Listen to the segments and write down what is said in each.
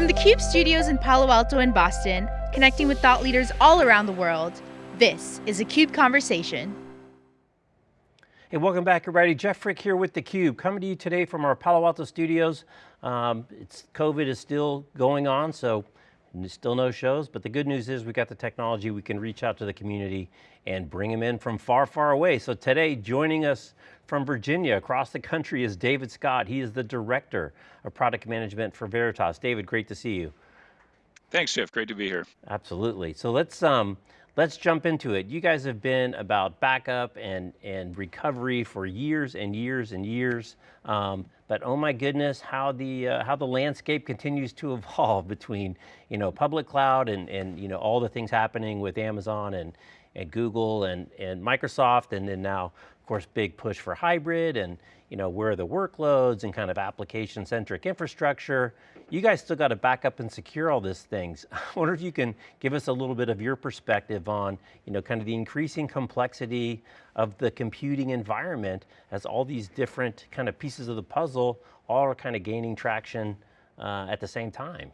From the CUBE studios in Palo Alto and Boston, connecting with thought leaders all around the world, this is a CUBE Conversation. Hey, welcome back everybody. Jeff Frick here with theCUBE, coming to you today from our Palo Alto studios. Um, it's COVID is still going on, so still no shows, but the good news is we got the technology, we can reach out to the community and bring them in from far, far away. So today, joining us from Virginia, across the country is David Scott. He is the Director of Product Management for Veritas. David, great to see you. Thanks, Jeff, great to be here. Absolutely, so let's, um, let's jump into it. You guys have been about backup and, and recovery for years and years and years. Um, but oh my goodness, how the, uh, how the landscape continues to evolve between you know, public cloud and, and you know, all the things happening with Amazon and, and Google and, and Microsoft, and then now, of course, big push for hybrid and you know, where are the workloads and kind of application-centric infrastructure. You guys still got to back up and secure all these things. I wonder if you can give us a little bit of your perspective on, you know, kind of the increasing complexity of the computing environment as all these different kind of pieces of the puzzle all are kind of gaining traction uh, at the same time.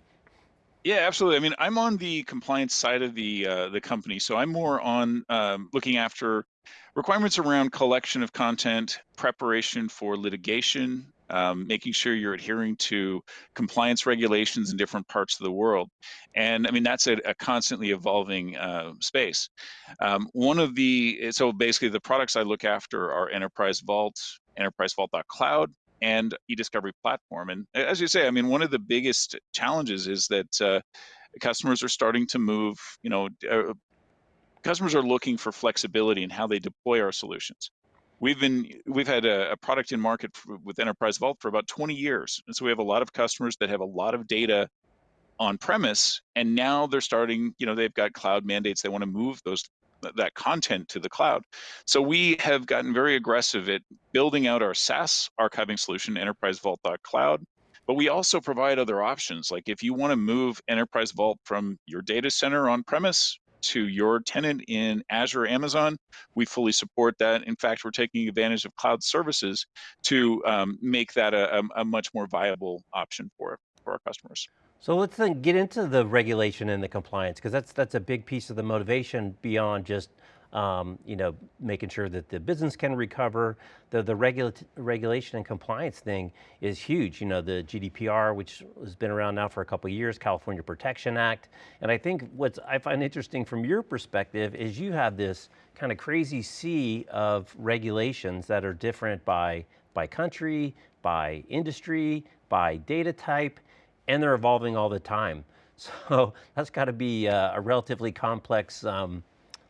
Yeah, absolutely. I mean, I'm on the compliance side of the uh, the company, so I'm more on um, looking after requirements around collection of content, preparation for litigation, um, making sure you're adhering to compliance regulations in different parts of the world. And I mean, that's a, a constantly evolving uh, space. Um, one of the, so basically the products I look after are Enterprise Vault, Enterprise Vault.cloud, and eDiscovery platform. And as you say, I mean, one of the biggest challenges is that uh, customers are starting to move, you know, uh, customers are looking for flexibility in how they deploy our solutions. We've been we've had a, a product in market for, with Enterprise Vault for about 20 years, and so we have a lot of customers that have a lot of data on premise, and now they're starting. You know, they've got cloud mandates; they want to move those that content to the cloud. So we have gotten very aggressive at building out our SaaS archiving solution, Enterprise Vault Cloud. But we also provide other options. Like if you want to move Enterprise Vault from your data center on premise to your tenant in Azure Amazon, we fully support that. In fact, we're taking advantage of cloud services to um, make that a, a, a much more viable option for, for our customers. So let's then get into the regulation and the compliance, because that's, that's a big piece of the motivation beyond just um, you know, making sure that the business can recover. The, the regula regulation and compliance thing is huge. You know, the GDPR, which has been around now for a couple years, California Protection Act. And I think what I find interesting from your perspective is you have this kind of crazy sea of regulations that are different by, by country, by industry, by data type, and they're evolving all the time. So that's got to be a, a relatively complex um,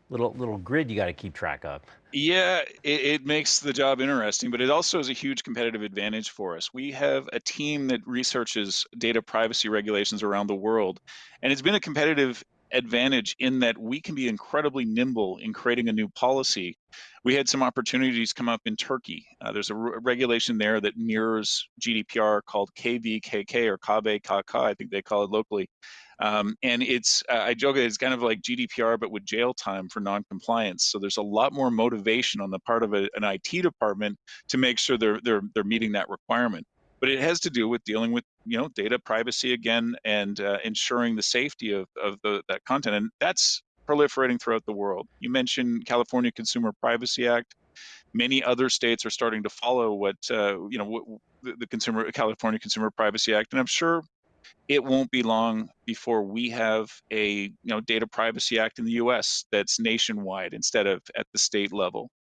little little grid you got to keep track of. Yeah, it, it, makes the job interesting, but it also is a huge competitive advantage for us. We have a team that researches data privacy regulations around the world, and it's been a competitive advantage in that we can be incredibly nimble in creating a new policy. We had some opportunities come up in Turkey. Uh, there's a regulation there that mirrors GDPR called KVKK or KVKK, I think they call it locally. Um, and it's, uh, I joke, it's kind of like GDPR, but with jail time for non-compliance. So there's a lot more motivation on the part of a, an IT department to make sure they're, they're, they're meeting that requirement but it has to do with dealing with you know data privacy again and uh, ensuring the safety of, of the, that content and that's proliferating throughout the world. You mentioned california consumer privacy act. Many other states are starting to follow what uh, you know what, the consumer california consumer privacy act and i'm sure it won't be long before we have a you know data privacy act in the us that's nationwide instead of at the state level.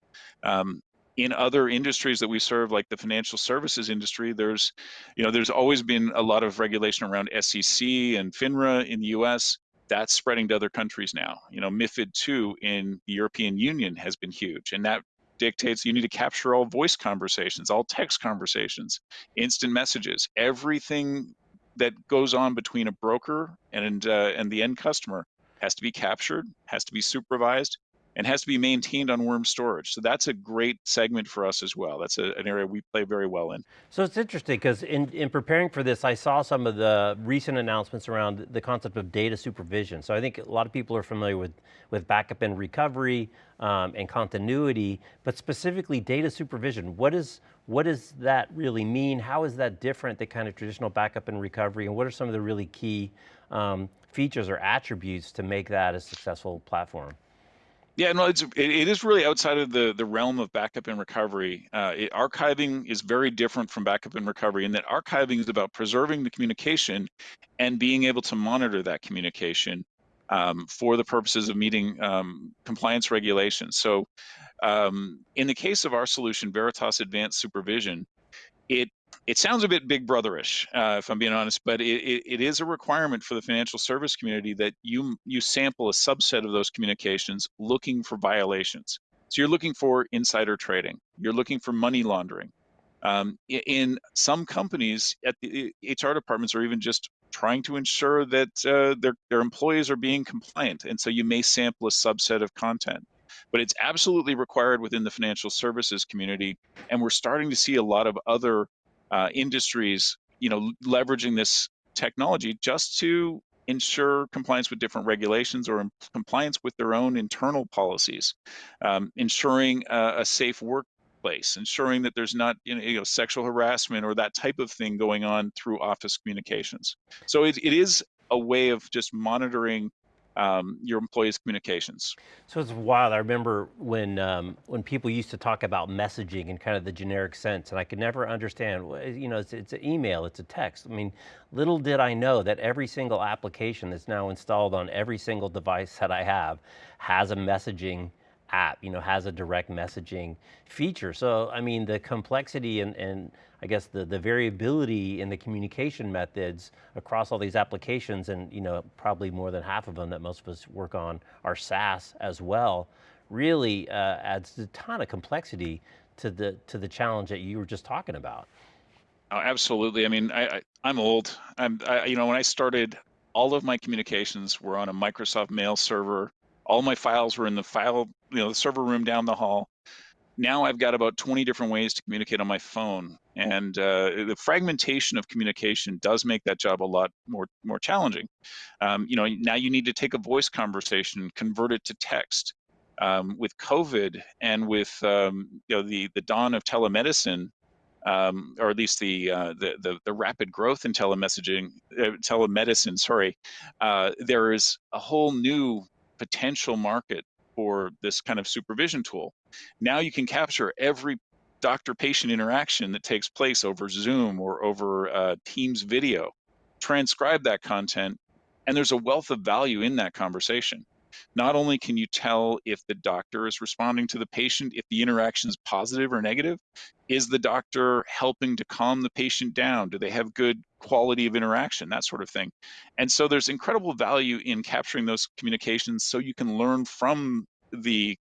Um, in other industries that we serve, like the financial services industry, there's, you know, there's always been a lot of regulation around SEC and FINRA in the U.S. That's spreading to other countries now. You know, MIFID II in the European Union has been huge, and that dictates you need to capture all voice conversations, all text conversations, instant messages, everything that goes on between a broker and uh, and the end customer has to be captured, has to be supervised, and has to be maintained on worm storage. So that's a great segment for us as well. That's a, an area we play very well in. So it's interesting because in, in preparing for this, I saw some of the recent announcements around the concept of data supervision. So I think a lot of people are familiar with, with backup and recovery um, and continuity, but specifically data supervision. What, is, what does that really mean? How is that different than kind of traditional backup and recovery? And what are some of the really key um, features or attributes to make that a successful platform? Yeah, no, it's it, it is really outside of the the realm of backup and recovery. Uh, it, archiving is very different from backup and recovery in that archiving is about preserving the communication and being able to monitor that communication um, for the purposes of meeting um, compliance regulations. So, um, in the case of our solution, Veritas Advanced Supervision, it it sounds a bit big brotherish, uh, if I'm being honest, but it, it, is a requirement for the financial service community that you you sample a subset of those communications looking for violations. So you're looking for insider trading, you're looking for money laundering. Um, in some companies, at the HR departments are even just trying to ensure that uh, their their employees are being compliant, and so you may sample a subset of content but it's absolutely required within the financial services community. And we're starting to see a lot of other uh, industries, you know, leveraging this technology just to ensure compliance with different regulations or compliance with their own internal policies, um, ensuring a, a safe workplace, ensuring that there's not you know, sexual harassment or that type of thing going on through office communications. So it, it is a way of just monitoring um, your employees' communications. So it's wild. I remember when um, when people used to talk about messaging in kind of the generic sense, and I could never understand. You know, it's, it's an email, it's a text. I mean, little did I know that every single application that's now installed on every single device that I have has a messaging app, you know, has a direct messaging feature. So, I mean, the complexity and, and I guess the, the variability in the communication methods across all these applications and, you know, probably more than half of them that most of us work on are SaaS as well, really uh, adds a ton of complexity to the, to the challenge that you were just talking about. Oh, absolutely. I mean, I, I, am old. I'm, I, you know, when I started, all of my communications were on a Microsoft mail server all my files were in the file, you know, the server room down the hall. Now I've got about 20 different ways to communicate on my phone, and uh, the fragmentation of communication does make that job a lot more more challenging. Um, you know, now you need to take a voice conversation, convert it to text. Um, with COVID and with um, you know the the dawn of telemedicine, um, or at least the, uh, the, the, the rapid growth in telemessaging, uh, telemedicine. Sorry, uh, there is a whole new potential market for this kind of supervision tool. Now you can capture every doctor patient interaction that takes place over Zoom or over uh, Teams video, transcribe that content, and there's a wealth of value in that conversation. Not only can you tell if the doctor is responding to the patient, if the interaction is positive or negative, is the doctor helping to calm the patient down? Do they have good quality of interaction? That sort of thing. And so there's incredible value in capturing those communications so you can learn from the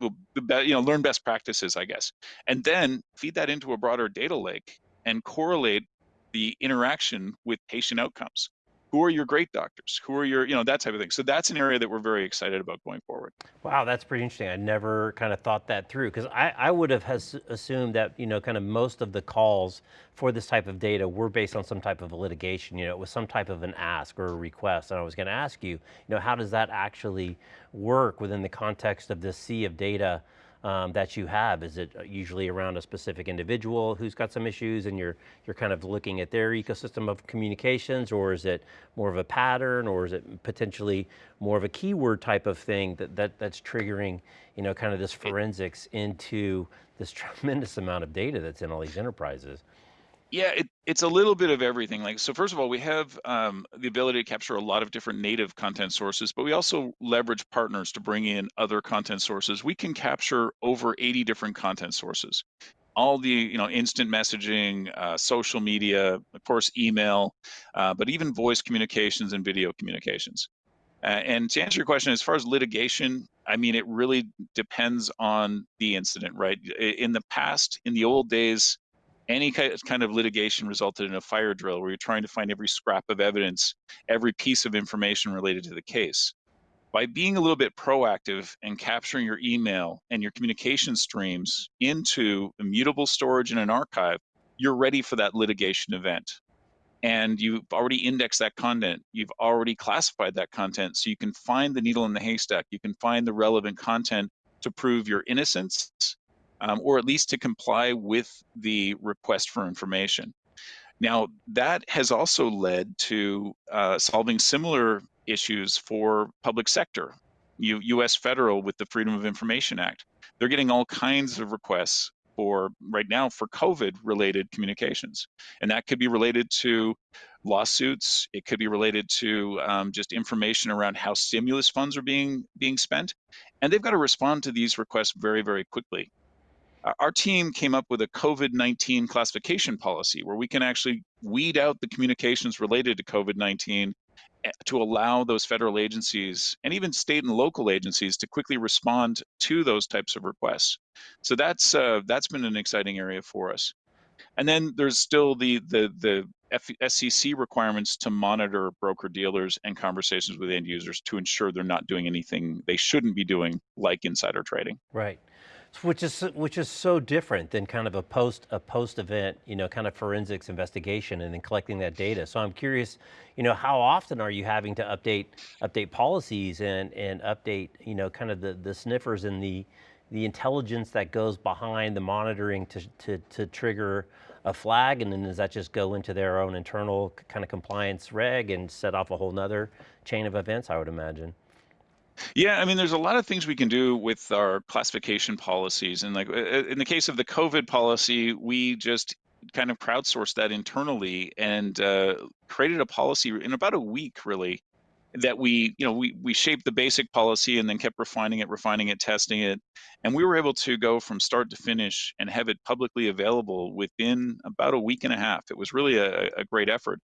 you know learn best practices i guess and then feed that into a broader data lake and correlate the interaction with patient outcomes who are your great doctors? Who are your, you know, that type of thing. So that's an area that we're very excited about going forward. Wow, that's pretty interesting. I never kind of thought that through because I, I would have assumed that, you know, kind of most of the calls for this type of data were based on some type of a litigation, you know, it was some type of an ask or a request. And I was going to ask you, you know, how does that actually work within the context of this sea of data um, that you have? Is it usually around a specific individual who's got some issues and you're, you're kind of looking at their ecosystem of communications or is it more of a pattern or is it potentially more of a keyword type of thing that, that that's triggering, you know, kind of this forensics into this tremendous amount of data that's in all these enterprises? Yeah, it, it's a little bit of everything. Like, so first of all, we have um, the ability to capture a lot of different native content sources, but we also leverage partners to bring in other content sources. We can capture over 80 different content sources. All the, you know, instant messaging, uh, social media, of course, email, uh, but even voice communications and video communications. Uh, and to answer your question, as far as litigation, I mean, it really depends on the incident, right? In the past, in the old days, any kind of litigation resulted in a fire drill where you're trying to find every scrap of evidence, every piece of information related to the case. by being a little bit proactive and capturing your email and your communication streams into immutable storage in an archive, you're ready for that litigation event. And you've already indexed that content. You've already classified that content. So you can find the needle in the haystack. You can find the relevant content to prove your innocence um, or at least to comply with the request for information. Now, that has also led to uh, solving similar issues for public sector, U US federal with the Freedom of Information Act. They're getting all kinds of requests for right now for COVID related communications. And that could be related to lawsuits. It could be related to um, just information around how stimulus funds are being being spent. And they've got to respond to these requests very, very quickly. Our team came up with a COVID 19 classification policy where we can actually weed out the communications related to COVID 19 Eh, to allow those federal agencies and even state and local agencies to quickly respond to those types of requests. So that's uh, that's been an exciting area for us. And then there's still the the the SEC requirements to monitor broker dealers and conversations with end users to ensure they're not doing anything they shouldn't be doing, like insider trading. Right which is which is so different than kind of a post a post event, you know, kind of forensics investigation and then collecting that data. So I'm curious, you know, how often are you having to update update policies and and update, you know, kind of the the sniffers and the the intelligence that goes behind the monitoring to to to trigger a flag, and then does that just go into their own internal kind of compliance reg and set off a whole nother chain of events? I would imagine. Yeah, I mean, there's a lot of things we can do with our classification policies. And like in the case of the COVID policy, we just kind of crowdsourced that internally and uh, created a policy in about a week, really, that we, you know, we we shaped the basic policy and then kept refining it, refining it, testing it, and we were able to go from start to finish and have it publicly available within about a week and a half. It was really a, a great effort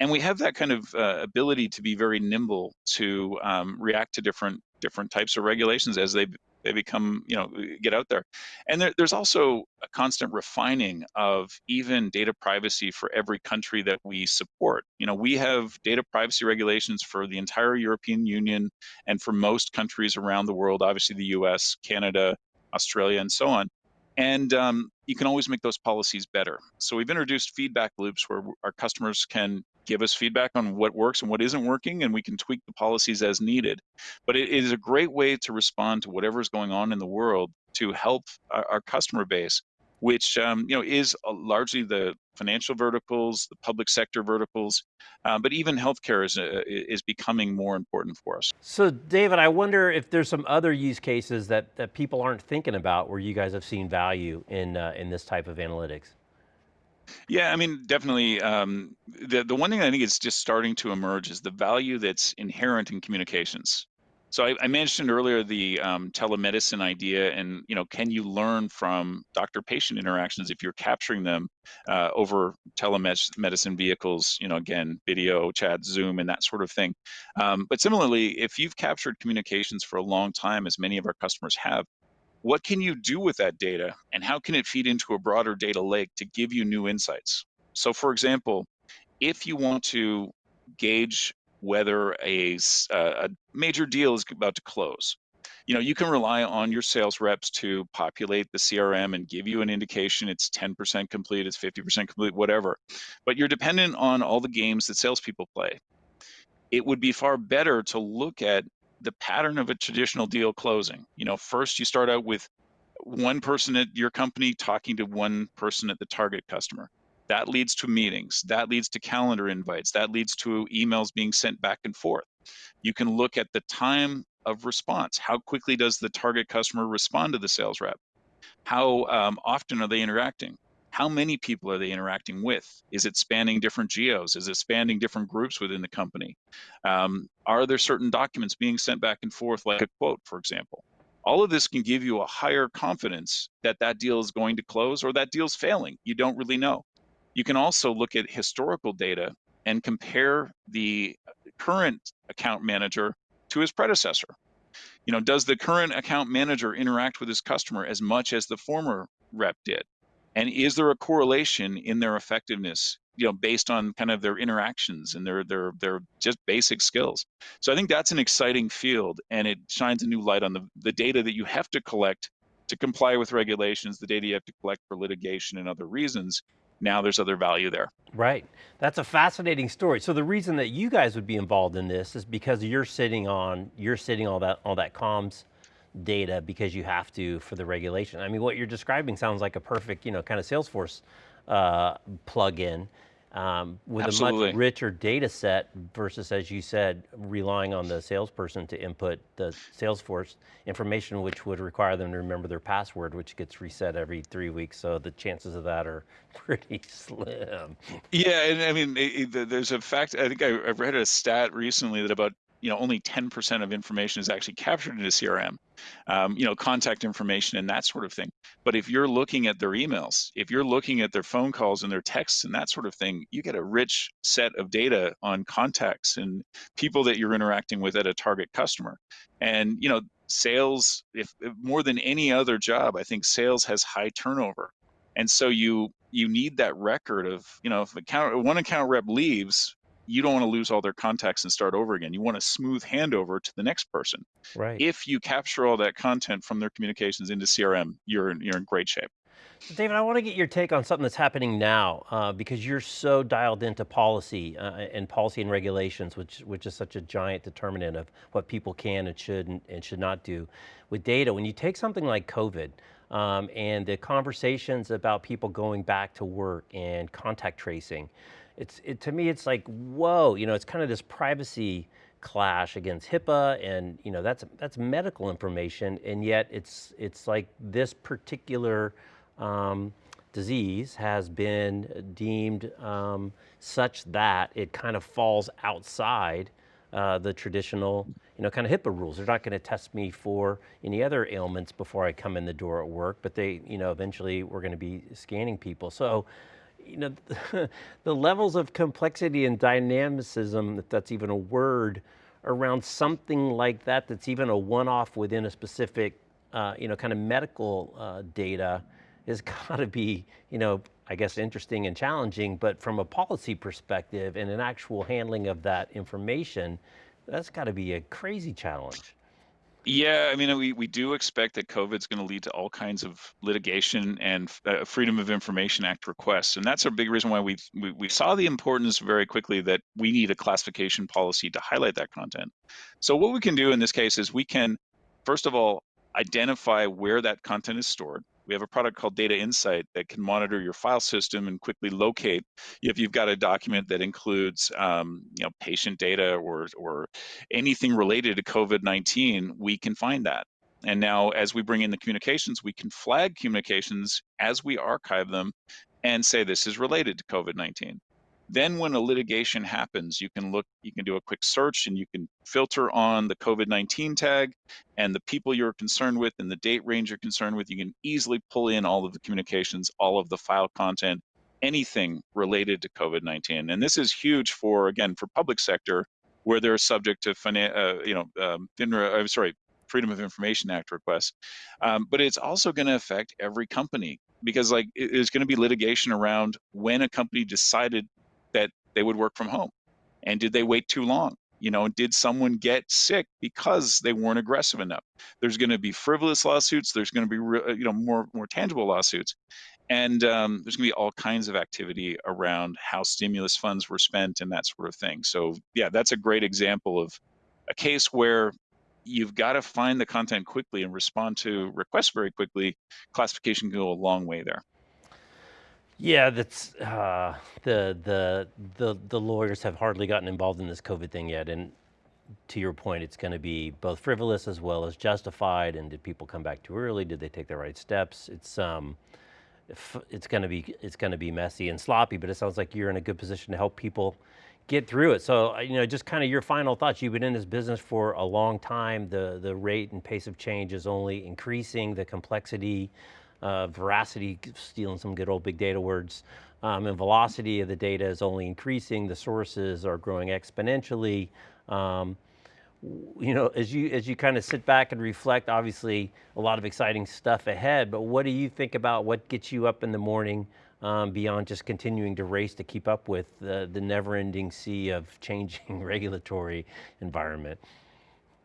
and we have that kind of uh, ability to be very nimble to um, react to different different types of regulations as they they become you know get out there. And there, there's also a constant refining of even data privacy for every country that we support. You know we have data privacy regulations for the entire european union and for most countries around the world obviously the us canada australia and so on. And um, you can always make those policies better. So we've introduced feedback loops where our customers can give us feedback on what works and what isn't working, and we can tweak the policies as needed. But it is a great way to respond to whatever is going on in the world to help our, our customer base, which um, you know is largely the financial verticals, the public sector verticals, uh, but even healthcare is uh, is becoming more important for us. So, David, I wonder if there's some other use cases that that people aren't thinking about where you guys have seen value in uh, in this type of analytics. Yeah, I mean, definitely. Um, the the one thing I think is just starting to emerge is the value that's inherent in communications. So I, I mentioned earlier the um, telemedicine idea, and you know, can you learn from doctor-patient interactions if you're capturing them uh, over telemedicine vehicles? You know, again, video, chat, Zoom, and that sort of thing. Um, but similarly, if you've captured communications for a long time, as many of our customers have, what can you do with that data and how can it feed into a broader data lake to give you new insights? So for example, if you want to gauge whether a, a major deal is about to close, you know, you can rely on your sales reps to populate the CRM and give you an indication it's 10% complete, it's 50% complete, whatever. But you're dependent on all the games that salespeople play. It would be far better to look at the pattern of a traditional deal closing. You know, first you start out with one person at your company talking to one person at the target customer. That leads to meetings. That leads to calendar invites. That leads to emails being sent back and forth. You can look at the time of response. How quickly does the target customer respond to the sales rep? How um, often are they interacting? How many people are they interacting with? Is it spanning different geos? Is it spanning different groups within the company? Um, are there certain documents being sent back and forth, like a quote, for example? All of this can give you a higher confidence that that deal is going to close or that deal's failing. You don't really know. You can also look at historical data and compare the current account manager to his predecessor. You know, does the current account manager interact with his customer as much as the former rep did? And is there a correlation in their effectiveness you know, based on kind of their interactions and their their their just basic skills. So I think that's an exciting field, and it shines a new light on the the data that you have to collect to comply with regulations, the data you have to collect for litigation and other reasons. Now there's other value there. Right, that's a fascinating story. So the reason that you guys would be involved in this is because you're sitting on, you're sitting all that, all that comms data because you have to for the regulation. I mean, what you're describing sounds like a perfect, you know, kind of Salesforce uh, plug-in um, with Absolutely. a much richer data set versus, as you said, relying on the salesperson to input the Salesforce information, which would require them to remember their password, which gets reset every three weeks. So the chances of that are pretty slim. Yeah, and I mean, it, it, there's a fact. I think I, I read a stat recently that about you know only 10% of information is actually captured in a crm um, you know contact information and that sort of thing. But if you're looking at their emails if you're looking at their phone calls and their texts and that sort of thing you get a rich set of data on contacts and people that you're interacting with at a target customer. And you know sales if, if more than any other job i think sales has high turnover. And so you you need that record of you know if account one account rep leaves you don't want to lose all their contacts and start over again. You want a smooth handover to the next person. Right. If you capture all that content from their communications into CRM, you're in, you're in great shape. So David, I want to get your take on something that's happening now uh, because you're so dialed into policy uh, and policy and regulations, which which is such a giant determinant of what people can and should and, and should not do. With data, when you take something like COVID um, and the conversations about people going back to work and contact tracing, it's it, to me it's like whoa, you know, it's kind of this privacy clash against HIPAA, and you know that's that's medical information, and yet it's it's like this particular um, disease has been deemed um, such that it kind of falls outside uh, the traditional, you know, kind of HIPAA rules. They're not going to test me for any other ailments before I come in the door at work, but they, you know, eventually we're going to be scanning people. So you know, the levels of complexity and dynamicism, that's even a word, around something like that, that's even a one-off within a specific, uh, you know, kind of medical uh, data, has got to be, you know, I guess interesting and challenging, but from a policy perspective and an actual handling of that information, that's got to be a crazy challenge. Yeah, I mean, we, we do expect that COVID is going to lead to all kinds of litigation and uh, Freedom of Information Act requests. And that's a big reason why we, we, we saw the importance very quickly that we need a classification policy to highlight that content. So what we can do in this case is we can, first of all, identify where that content is stored. We have a product called Data Insight that can monitor your file system and quickly locate if you've got a document that includes, um, you know, patient data or or anything related to COVID-19. We can find that. And now, as we bring in the communications, we can flag communications as we archive them and say this is related to COVID-19. Then when a litigation happens, you can look, you can do a quick search and you can filter on the COVID-19 tag and the people you're concerned with and the date range you're concerned with. You can easily pull in all of the communications, all of the file content, anything related to COVID-19. And this is huge for, again, for public sector where they're subject to, uh, you know, um, FINRA, I'm sorry, Freedom of Information Act requests. Um, but it's also going to affect every company because like there's going to be litigation around when a company decided they would work from home? And did they wait too long? You know, did someone get sick because they weren't aggressive enough? There's going to be frivolous lawsuits. There's going to be, you know, more more tangible lawsuits, and um, there's going to be all kinds of activity around how stimulus funds were spent and that sort of thing. So yeah, that's a great example of a case where you've got to find the content quickly and respond to requests very quickly. Classification can go a long way there. Yeah, that's uh, the the the the lawyers have hardly gotten involved in this COVID thing yet, and to your point, it's going to be both frivolous as well as justified. And did people come back too early? Did they take the right steps? It's um, it's going to be it's going to be messy and sloppy, but it sounds like you're in a good position to help people get through it. So you know, just kind of your final thoughts. You've been in this business for a long time. The the rate and pace of change is only increasing. The complexity uh, veracity, stealing some good old big data words, um, and velocity of the data is only increasing. The sources are growing exponentially. Um, you know, as you as you kind of sit back and reflect, obviously a lot of exciting stuff ahead. But what do you think about what gets you up in the morning? um, beyond just continuing to race to keep up with the, the never-ending sea of changing regulatory environment?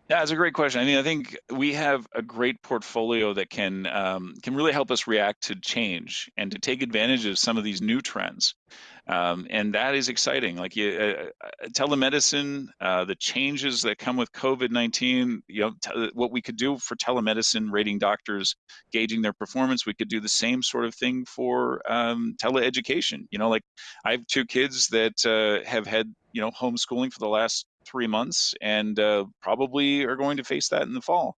Yeah, it's a great question. I mean, I think we have a great portfolio that can um, can really help us react to change and to take advantage of some of these new trends, um, and that is exciting. Like you, uh, uh telemedicine, uh, the changes that come with COVID nineteen. You know, t- what we could do for telemedicine, rating doctors, gauging their performance. We could do the same sort of thing for um, teleeducation. You know, like I have two kids that uh, have had you know homeschooling for the last three months and uh, probably are going to face that in the fall.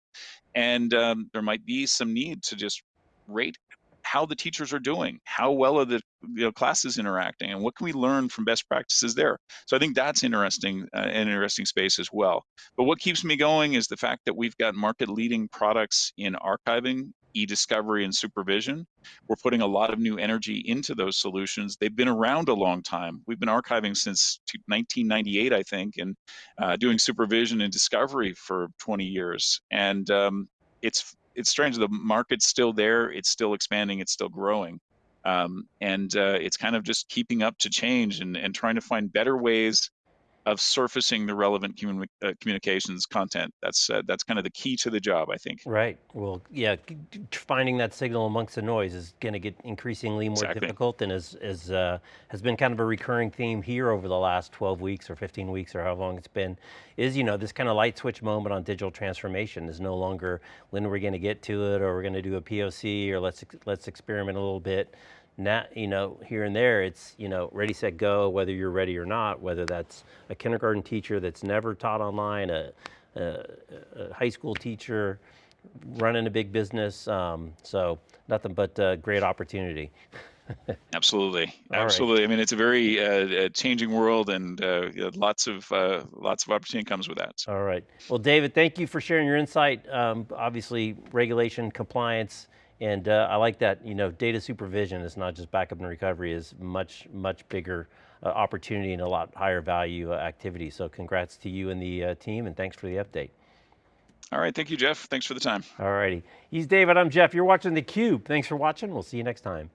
And um, there might be some need to just rate how the teachers are doing, how well are the you know, classes interacting, and what can we learn from best practices there. So I think that's interesting, uh, an interesting space as well. But what keeps me going is the fact that we've got market-leading products in archiving e-discovery and supervision. We're putting a lot of new energy into those solutions. They've been around a long time. We've been archiving since 1998, I think, and uh, doing supervision and discovery for 20 years. And um, it's it's strange. The market's still there. It's still expanding. It's still growing. Um, and uh, it's kind of just keeping up to change and, and trying to find better ways of surfacing the relevant commun- uh, communications content. That's uh, that's kind of the key to the job, I think. Right. Well, yeah, finding that signal amongst the noise is going to get increasingly more exactly. difficult, and is is uh, has been kind of a recurring theme here over the last 12 weeks or 15 weeks or how long it's been. Is you know this kind of light switch moment on digital transformation is no longer when we're going to get to it, or we're going to do a POC, or let's let's experiment a little bit now, you know, here and there, it's, you know, ready, set, go, whether you're ready or not, whether that's a kindergarten teacher that's never taught online, a, a, a high school teacher, running a big business. Um, so nothing but a great opportunity. Absolutely, absolutely. Right. I mean, it's a very uh, changing world, and uh, lots of uh, lots of opportunity comes with that. So. All right. Well, David, thank you for sharing your insight. Um, obviously, regulation, compliance, and uh, I like that, you know, data supervision is not just backup and recovery, is much, much bigger uh, opportunity and a lot higher value uh, activity. So congrats to you and the uh, team and thanks for the update. All right, thank you, Jeff. Thanks for the time. All righty. He's David, I'm Jeff. You're watching theCUBE. Thanks for watching, we'll see you next time.